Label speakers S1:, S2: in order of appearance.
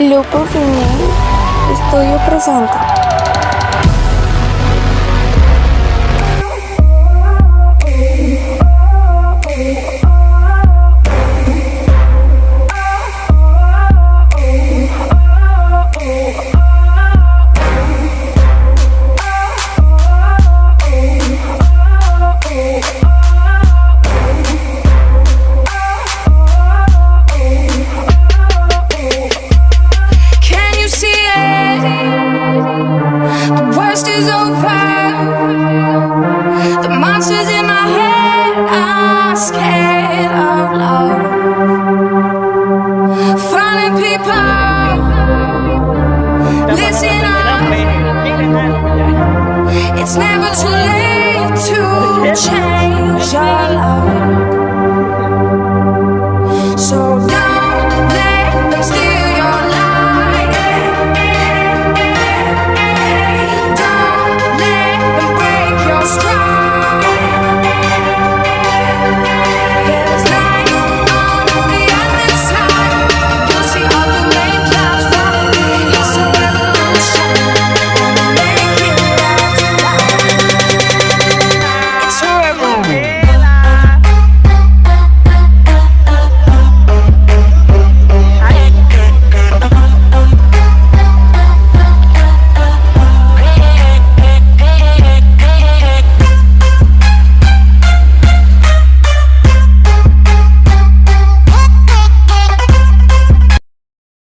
S1: Lupo Film Studio presenta It's never too late to change your life.